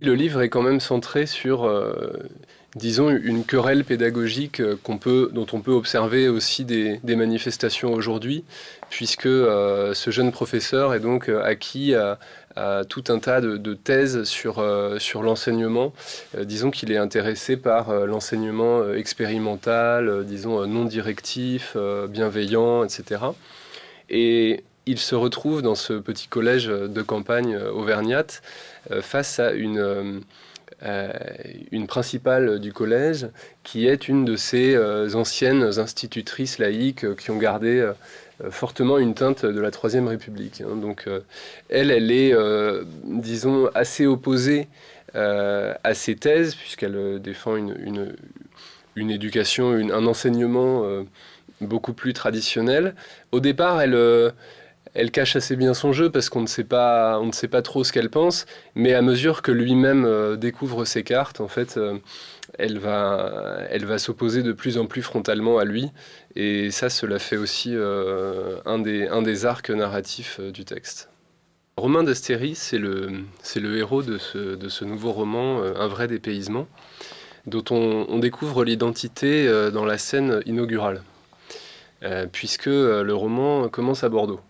Le livre est quand même centré sur, euh, disons, une querelle pédagogique euh, dont on peut observer aussi des, manifestations aujourd'hui, puisque euh, ce jeune professeur est donc acquis à, tout un tas de, thèses sur, sur l'enseignement. disons qu'il est intéressé par l'enseignement expérimental, disons non directif, bienveillant, etc. Et il se retrouve dans ce petit collège de campagne auvergnate euh, face à une, euh, une principale du collège qui est une de ces euh, anciennes institutrices laïques qui ont gardé fortement une teinte de la Troisième République. Hein. Donc elle, elle est, disons, assez opposée à ces thèses, puisqu'elle défend une, une, une éducation, un enseignement beaucoup plus traditionnel. Au départ, elle elle cache assez bien son jeu parce qu'on ne sait pas, on ne sait pas trop ce qu'elle pense, mais à mesure que lui-même euh, découvre ses cartes, en fait, euh, elle va, elle va s'opposer de plus en plus frontalement à lui, et ça, cela fait aussi euh, un, des, un des arcs narratifs du texte. Romain d'Astéry, c'est le, c'est le héros de ce, de ce nouveau roman, Un vrai dépaysement, dont on, on découvre l'identité dans la scène inaugurale, puisque le roman commence à Bordeaux.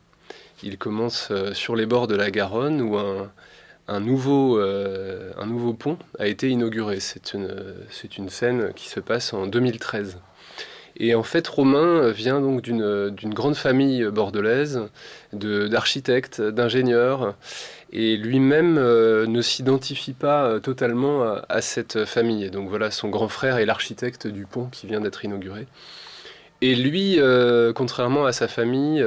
Il commence euh, sur les bords de la Garonne où un, nouveau, euh, nouveau pont a été inauguré. C'est une, scène qui se passe en 2013. Et en fait, Romain vient donc d'une grande famille bordelaise, d'architectes, d'ingénieurs, et lui-même euh, ne s'identifie pas totalement à, cette famille. Et donc voilà, son grand frère est l'architecte du pont qui vient d'être inauguré. Et lui, contrairement à sa famille,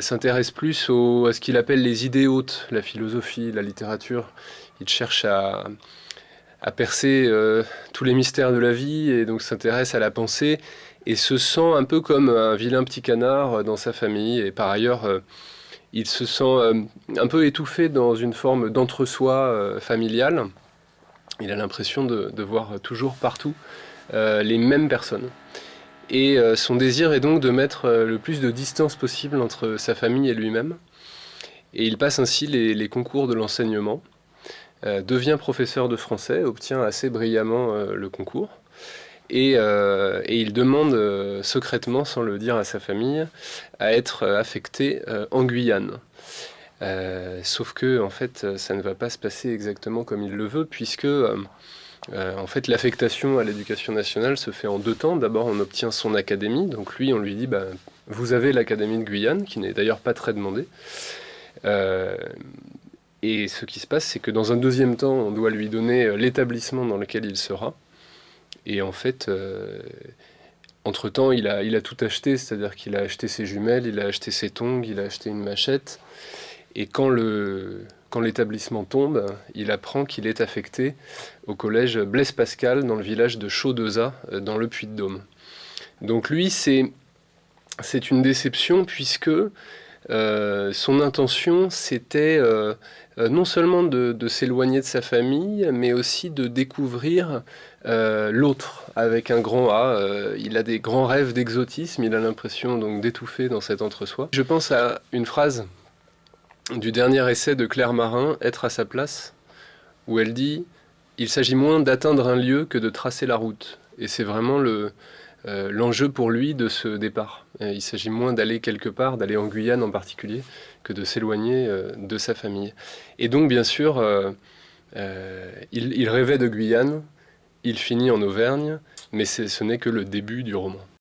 s'intéresse plus à ce qu'il appelle les idées hautes, la philosophie, la littérature. Il cherche à, percer euh, tous les mystères de la vie et donc s'intéresse à la pensée et se sent un peu comme un vilain petit canard dans sa famille. Et par ailleurs, euh, il se sent euh, un peu étouffé dans une forme d'entre-soi familial. Il a l'impression de, voir toujours partout les mêmes personnes. Et euh, son désir est donc de mettre euh, le plus de distance possible entre sa famille et lui-même. Et il passe ainsi les, concours de l'enseignement, euh, devient professeur de français, obtient assez brillamment le concours. Et, il demande secrètement, sans le dire à sa famille, à être affecté en Guyane. sauf que, en fait, ça ne va pas se passer exactement comme il le veut, puisque euh, en fait, l'affectation à l'éducation nationale se fait en deux temps. D'abord, on obtient son académie. Donc lui, on lui dit, bah, vous avez l'académie de Guyane, qui n'est d'ailleurs pas très demandée. Euh, et ce qui se passe, c'est que dans un deuxième temps, on doit lui donner euh, l'établissement dans lequel il sera. Et en fait, entre-temps, il a, il a tout acheté, c'est-à-dire qu'il a acheté ses jumelles, il a acheté ses tongs, il a acheté une machette. Et quand le, l'établissement tombe, il apprend qu'il est affecté au collège Blaise Pascal dans le village de Chaudeza, euh, dans le Puy-de-Dôme. Donc lui, c'est une déception puisque euh, son intention, c'était euh, non seulement de, s'éloigner de sa famille, mais aussi de découvrir l'autre avec un grand A. il a des grands rêves d'exotisme, il a l'impression donc d'étouffer dans cet entre-soi. Je pense à une phrase du dernier essai de Claire Marin, Être à sa place, où elle dit « Il s'agit moins d'atteindre un lieu que de tracer la route ». Et c'est vraiment euh, l'enjeu pour lui de ce départ. il s'agit moins d'aller quelque part, d'aller en Guyane en particulier, que de s'éloigner euh, de sa famille. Et donc, bien sûr, euh, il, rêvait de Guyane, il finit en Auvergne, mais ce n'est que le début du roman.